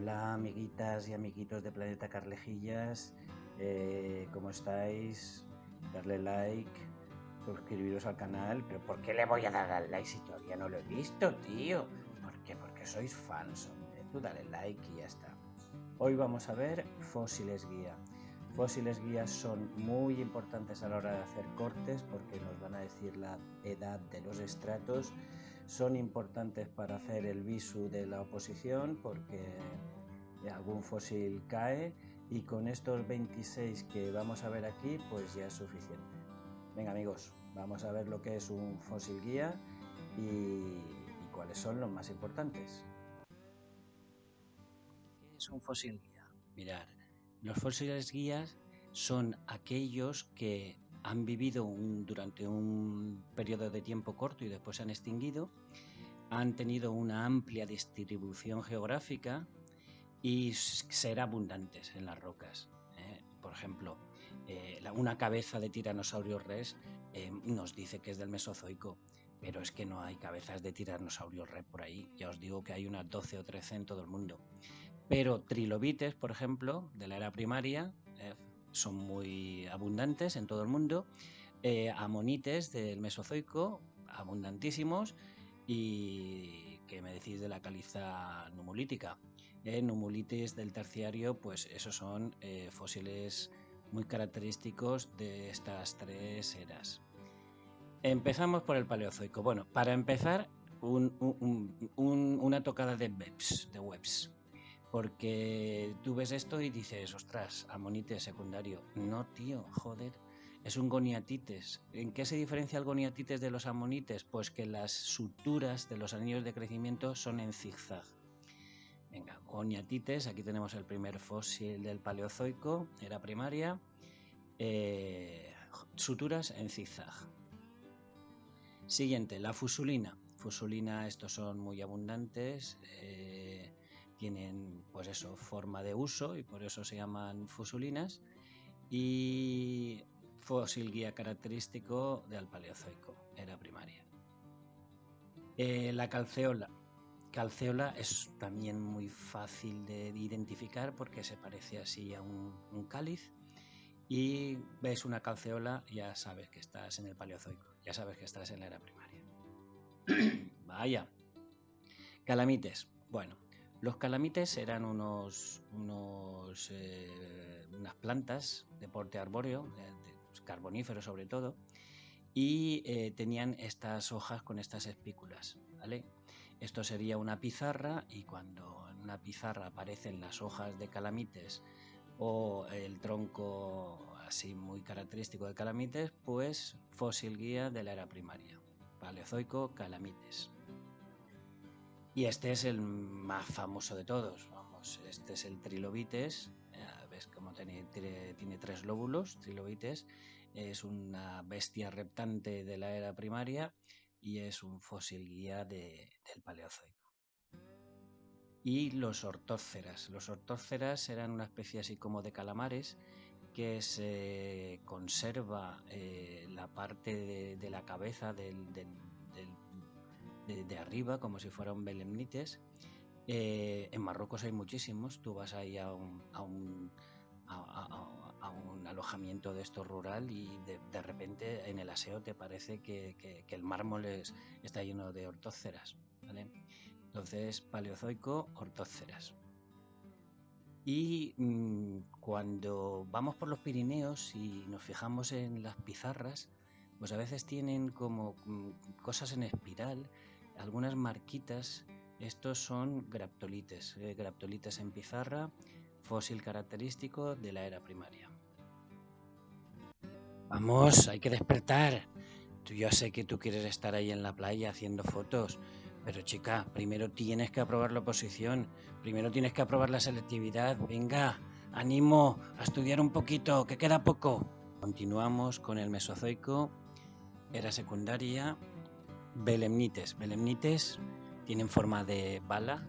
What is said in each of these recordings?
Hola amiguitas y amiguitos de Planeta Carlejillas, eh, ¿cómo estáis? Darle like, suscribiros al canal, pero ¿por qué le voy a dar al like si todavía no lo he visto, tío? ¿Por qué? Porque sois fans, hombre. Tú dale like y ya está. Hoy vamos a ver fósiles guía. Fósiles guías son muy importantes a la hora de hacer cortes porque nos van a decir la edad de los estratos son importantes para hacer el visu de la oposición porque algún fósil cae y con estos 26 que vamos a ver aquí pues ya es suficiente. Venga amigos, vamos a ver lo que es un fósil guía y, cuáles son los más importantes. ¿Qué es un fósil guía? Mirad, los fósiles guías son aquellos que han vivido durante un periodo de tiempo corto y después se han extinguido, han tenido una amplia distribución geográfica y ser abundantes en las rocas. ¿eh? Por ejemplo, eh, una cabeza de tiranosaurio res eh, nos dice que es del Mesozoico, pero es que no hay cabezas de tiranosaurio res por ahí. Ya os digo que hay unas 12 o 13 en todo el mundo. Pero trilobites, por ejemplo, de la era primaria, son muy abundantes en todo el mundo. Eh, amonites del Mesozoico, abundantísimos. Y que me decís de la caliza numulítica. Eh, numulites del terciario, pues esos son eh, fósiles muy característicos de estas tres eras. Empezamos por el Paleozoico. Bueno, para empezar, una tocada de webs, de webs. Porque tú ves esto y dices, ostras, amonites secundario. No, tío, joder, es un goniatites. ¿En qué se diferencia el goniatites de los amonites? Pues que las suturas de los anillos de crecimiento son en zigzag. Venga, goniatites, aquí tenemos el primer fósil del Paleozoico, era primaria. Eh, suturas en zigzag. Siguiente, la fusulina. Fusulina, estos son muy abundantes. Eh, tienen pues eso, forma de uso y por eso se llaman fusulinas y fósil guía característico del Paleozoico, era primaria. Eh, la calceola. Calceola es también muy fácil de identificar porque se parece así a un, un cáliz y ves una calceola ya sabes que estás en el Paleozoico, ya sabes que estás en la era primaria. Vaya. Calamites. Bueno, los calamites eran unos, eh, unas plantas de porte arbóreo, de, carbonífero sobre todo, y eh, tenían estas hojas con estas espículas. ¿vale? Esto sería una pizarra y cuando en una pizarra aparecen las hojas de calamites o el tronco así muy característico de calamites, pues fósil guía de la era primaria. Paleozoico calamites. Y este es el más famoso de todos. Vamos, este es el trilobites. ves cómo tiene, tiene, tres lóbulos, trilobites. Es una bestia reptante de la era primaria y es un fósil guía del Paleozoico. Y los ortóceras. Los ortóceras eran una especie así como de calamares que se conserva eh, la parte de, la cabeza del de, arriba, como si fuera un belemnites. Eh, en Marruecos hay muchísimos. Tú vas ahí a un, alojamiento de esto rural y de, repente en el aseo te parece que, el mármol está lleno de ortóceras. Entonces, paleozoico, ortóceras. Y mm, cuando vamos por los Pirineos y nos fijamos en las pizarras, pues a veces tienen como mm, cosas en espiral algunas marquitas. Estos son graptolites, eh, graptolites en pizarra, fósil característico de la era primaria. Vamos, hay que despertar. Ya sé que tú quieres estar ahí en la playa haciendo fotos, pero chica, primero tienes que aprobar la oposición, primero tienes que aprobar la selectividad. Venga, ánimo a estudiar un poquito, que queda poco. Continuamos con el Mesozoico, era secundaria, Belemnites. Belemnites tienen forma de bala.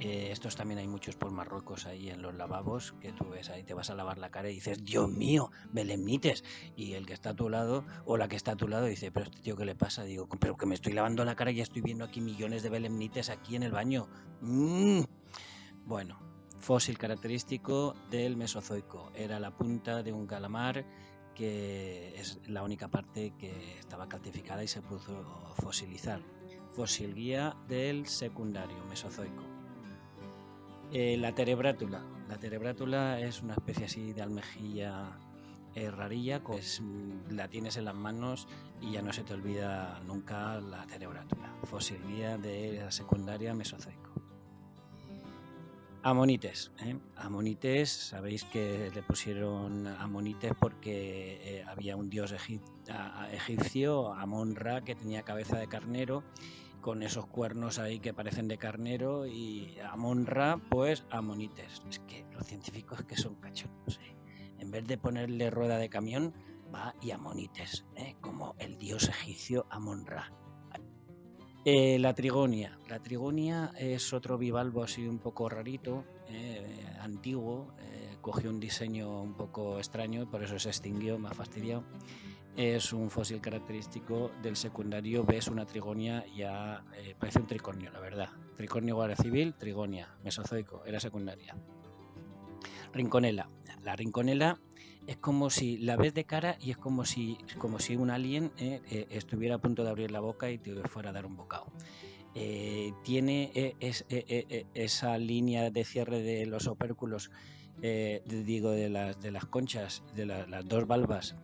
Eh, estos también hay muchos por Marruecos ahí en los lavabos, que tú ves ahí, te vas a lavar la cara y dices, Dios mío, belemnites. Y el que está a tu lado, o la que está a tu lado, dice, pero este tío, ¿qué le pasa? Digo, pero que me estoy lavando la cara y estoy viendo aquí millones de belemnites aquí en el baño. Mm. Bueno, fósil característico del Mesozoico. Era la punta de un calamar que es la única parte que estaba calcificada y se pudo fosilizar. Fósil guía del secundario Mesozoico. Eh, la terebrátula. La terebrátula es una especie así de almejilla eh, rarilla, pues la tienes en las manos y ya no se te olvida nunca la terebrátula. Fósil guía de la secundaria Mesozoico. Amonites. ¿eh? Amonites, sabéis que le pusieron Amonites porque eh, había un dios egipcio, Amon-Ra, que tenía cabeza de carnero, con esos cuernos ahí que parecen de carnero, y Amon-Ra, pues Amonites. Es que los científicos que son cachorros. ¿eh? En vez de ponerle rueda de camión, va y Amonites, como el dios egipcio Amon-Ra. Eh, la trigonia. La trigonia es otro bivalvo así un poco rarito, eh, antiguo, eh, cogió un diseño un poco extraño por eso se extinguió, más fastidiado. Es un fósil característico del secundario. Ves una trigonia, ya parece un tricornio, la verdad. Tricornio guardia civil, trigonia, mesozoico, era secundaria. Rinconela. La rinconela es como si la ves de cara y es como si, como si un alien eh, eh, estuviera a punto de abrir la boca y te fuera a dar un bocado. Eh, tiene esa línea de cierre de los opérculos, digo, de las, de las conchas, de las dos valvas,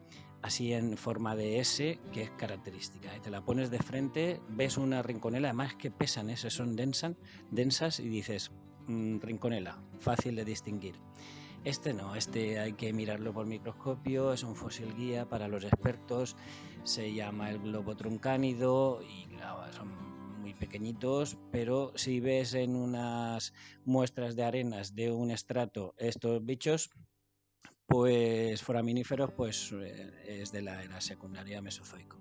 así en forma de S, que es característica. Te la pones de frente, ves una rinconela, además que pesan, esas son densas, densas y dices, mm, rinconela, fácil de distinguir. Este no, este hay que mirarlo por microscopio, es un fósil guía para los expertos, se llama el globo truncánido y son muy pequeñitos, pero si ves en unas muestras de arenas de un estrato estos bichos, pues foraminíferos, pues eh, es de la era secundaria mesozoico.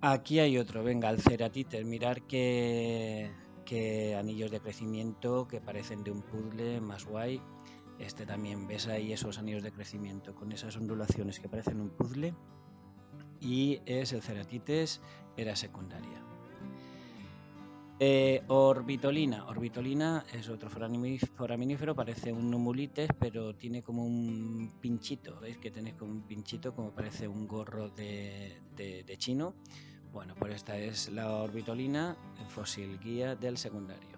Aquí hay otro, venga, el ceratite, mirar qué, qué anillos de crecimiento que parecen de un puzzle más guay este también ves ahí esos anillos de crecimiento con esas ondulaciones que parecen un puzzle. Y es el ceratites era secundaria. Eh, orbitolina. Orbitolina es otro foraminífero, parece un numulites, pero tiene como un pinchito. ¿Veis que tenéis como un pinchito, como parece un gorro de, chino? Bueno, pues esta es la orbitolina, fósil guía del secundario.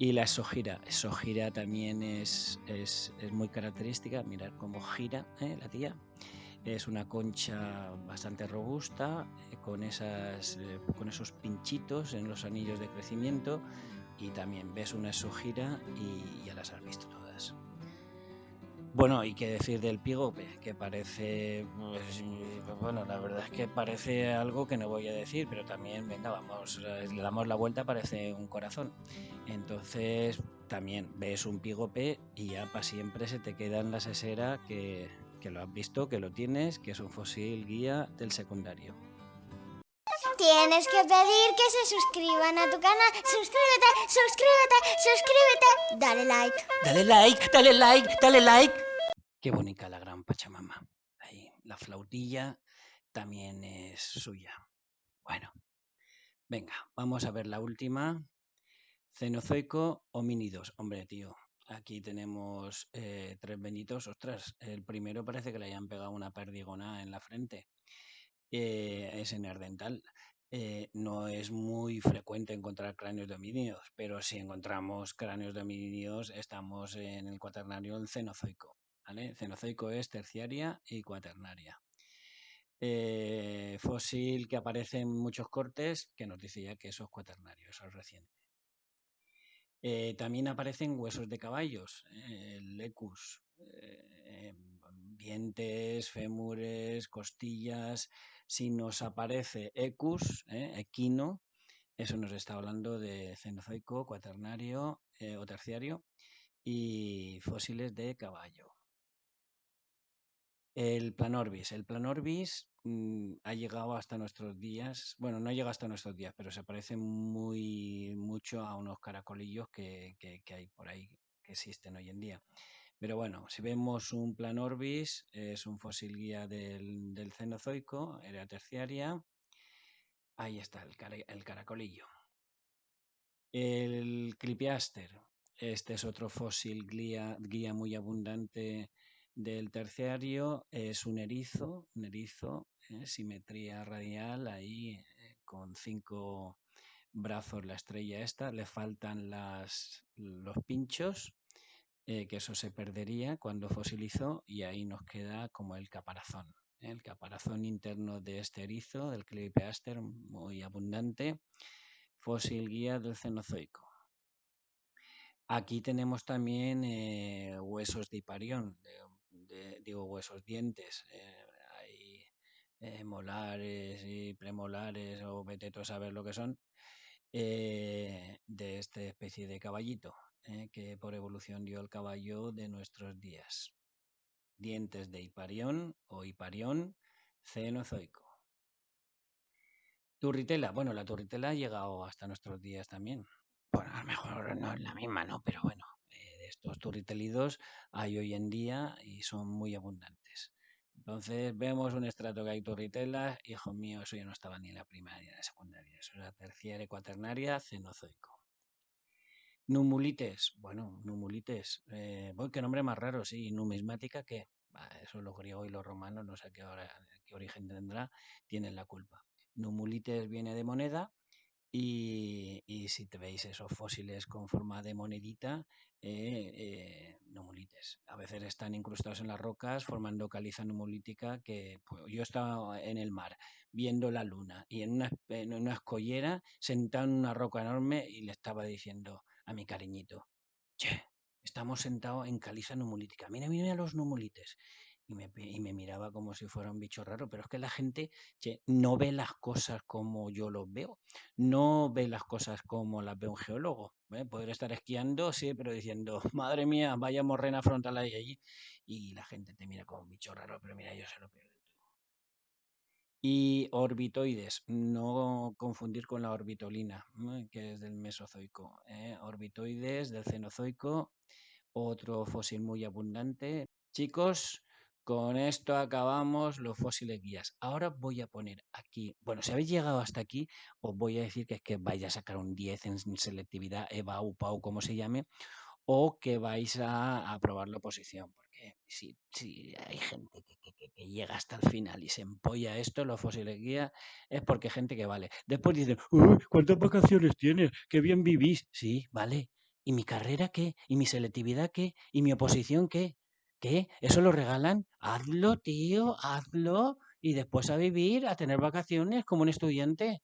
Y la exogira. Exogira también es, es, muy característica. Mirar cómo gira ¿eh? la tía. Es una concha bastante robusta, eh, con, esas, eh, con esos pinchitos en los anillos de crecimiento. Y también ves una exogira y ya las has visto. Bueno, y qué decir del pigope, que parece, pues, bueno, la verdad es que parece algo que no voy a decir, pero también, venga, vamos, le damos la vuelta, parece un corazón. Entonces, también ves un pigope y ya para siempre se te queda en la sesera que, que lo has visto, que lo tienes, que es un fósil guía del secundario. Tienes que pedir que se suscriban a tu canal. Suscríbete, suscríbete, suscríbete. Dale like. Dale like, dale like, dale like. Qué bonita la gran Pachamama. Ahí, la flautilla también es suya. Bueno, venga, vamos a ver la última. Cenozoico homínidos. Hombre, tío, aquí tenemos eh, tres benitos. Ostras, el primero parece que le hayan pegado una perdigona en la frente. Eh, es en Ardental. Eh, no es muy frecuente encontrar cráneos de homínidos, pero si encontramos cráneos de homínidos estamos en el cuaternario del Cenozoico. Cenozoico es terciaria y cuaternaria. Eh, fósil que aparece en muchos cortes que nos dice ya que eso es cuaternario, eso es reciente. también aparecen huesos de caballos, el lecus, dientes, fémures, costillas, si nos aparece ecus, ¿eh? equino, eso nos está hablando de cenozoico, cuaternario eh, o terciario y fósiles de caballo. El planorbis. El planorbis mm, ha llegado hasta nuestros días, bueno, no llega hasta nuestros días, pero se parece muy mucho a unos caracolillos que hay por ahí que existen hoy en día. Pero bueno, si vemos un Planorbis, es un fósil guía del, Cenozoico, era terciaria. Ahí está, el, caracolillo. El Clipiaster. Este es otro fósil guía, guía muy abundante del terciario. Es un erizo, un erizo, eh, simetría radial, ahí eh, con cinco brazos la estrella esta. Le faltan las, los pinchos, eh, que eso se perdería cuando fosilizó, y ahí nos queda como el caparazón. El caparazón interno de este erizo, del Cleopeaster, muy abundante. Fósil guía del Cenozoico. Aquí tenemos también huesos de hiparión, digo huesos, dientes. Eh, hay eh, molares y premolares o vete a saber lo que son, de esta especie de caballito, que por evolución dio el caballo de nuestros días. Dientes de hiparión o hiparión cenozoico. Turritela, bueno, la turritela ha llegado hasta nuestros días también. Bueno, a lo mejor no es la misma, ¿no? Pero bueno, eh, estos turritelidos hay hoy en día y son muy abundantes. Entonces vemos un estrato que hay turritelas, hijo mío, eso ya no estaba ni en la primaria ni en la secundaria, eso era terciaria cuaternaria, cenozoico. Numulites, bueno, numulites, eh, qué nombre más raro, sí, numismática, ¿qué? eso los griegos y los romanos, no sé qué, qué origen tendrá, tienen la culpa. Numulites viene de moneda y, si te veis esos fósiles con forma de monedita, eh, eh. A veces están incrustados en las rocas formando caliza numulítica que pues, yo estaba en el mar viendo la luna y en una, en una escollera sentado en una roca enorme y le estaba diciendo a mi cariñito, che, estamos sentados en caliza numulítica, mira, mira los numulites y me, miraba como si fuera un bicho raro, pero es que la gente no ve las cosas como yo los veo, no ve las cosas como las ve un geólogo. ¿eh? Poder estar esquiando, sí, pero diciendo, madre mía, vaya morrena frontal ahí allí, y la gente te mira como un bicho raro, pero mira, yo se lo pierdo. Y orbitoides, no confundir con la orbitolina, que es del Mesozoico. ¿eh? Orbitoides del Cenozoico, otro fósil muy abundante. Chicos, con esto acabamos los fósiles guías. Ahora voy a poner aquí, bueno, si habéis llegado hasta aquí, os voy a decir que es que vais a sacar un 10 en selectividad, EVA, UPA como se llame, o que vais a aprobar la oposición. Porque si, si hay gente que, llega hasta el final y se empolla esto, los fósiles guías, es porque hay gente que vale. Después dicen, ¿cuántas vacaciones tienes? ¡Qué bien vivís! Sí, vale. ¿Y mi carrera qué? ¿Y mi selectividad qué? ¿Y mi oposición qué? ¿Qué? ¿Eso lo regalan? Hazlo, tío, hazlo. Y después a vivir, a tener vacaciones como un estudiante.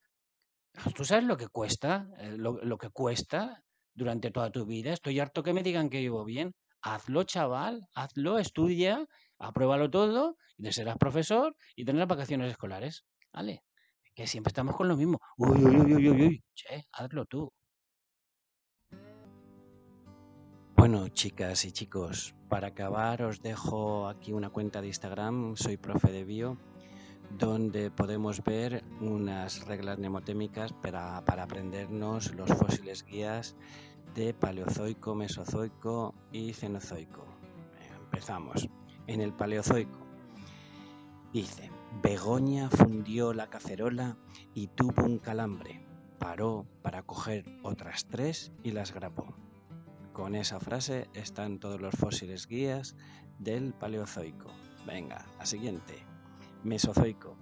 ¿Tú sabes lo que cuesta? Eh, lo, que cuesta durante toda tu vida. Estoy harto que me digan que vivo bien. Hazlo, chaval, hazlo, estudia, apruébalo todo, y serás profesor y tendrás vacaciones escolares. ¿Vale? Que siempre estamos con lo mismo. Uy, uy, uy, uy, uy. Che, hazlo tú. Bueno, chicas y chicos, para acabar os dejo aquí una cuenta de Instagram, soy profe de bio, donde podemos ver unas reglas mnemotémicas para, aprendernos los fósiles guías de Paleozoico, Mesozoico y Cenozoico. Empezamos. En el Paleozoico dice, Begoña fundió la cacerola y tuvo un calambre. Paró para coger otras tres y las grapó. Con esa frase están todos los fósiles guías del Paleozoico. Venga, la siguiente. Mesozoico.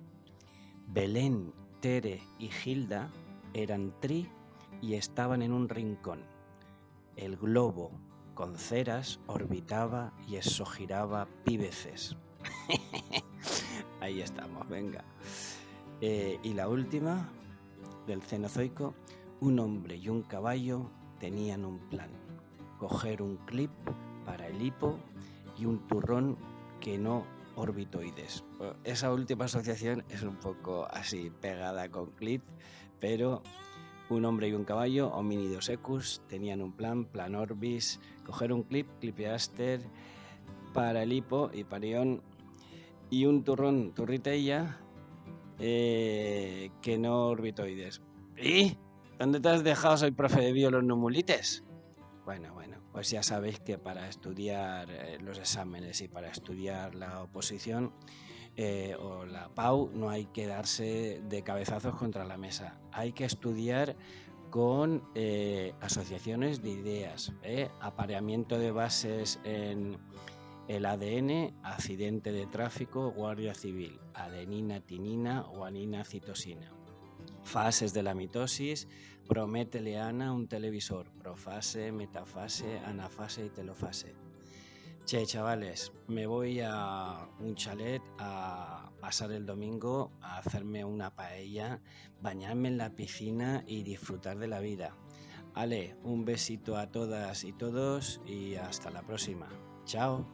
Belén, Tere y Gilda eran tri y estaban en un rincón. El globo con ceras orbitaba y exogiraba píbeces. Ahí estamos, venga. Eh, y la última, del Cenozoico, un hombre y un caballo tenían un plan coger un clip para el hipo y un turrón que no orbitoides. Esa última asociación es un poco así pegada con clip, pero un hombre y un caballo, hominidos ecus, tenían un plan, plan orbis, coger un clip, clipeaster para el hipo y parión y un turrón, turritella, eh, que no orbitoides. ¿Y? ¿Dónde te has dejado? Soy profe de bio los numulites. Bueno, bueno, pues ya sabéis que para estudiar eh, los exámenes y para estudiar la oposición eh, o la PAU no hay que darse de cabezazos contra la mesa. Hay que estudiar con eh, asociaciones de ideas, apareamiento de bases en el ADN, accidente de tráfico, guardia civil, adenina, tinina, guanina, citosina. Fases de la mitosis, prometeleana, un televisor, profase, metafase, anafase y telofase. Che, chavales, me voy a un chalet a pasar el domingo, a hacerme una paella, bañarme en la piscina y disfrutar de la vida. Ale, un besito a todas y todos y hasta la próxima. Chao.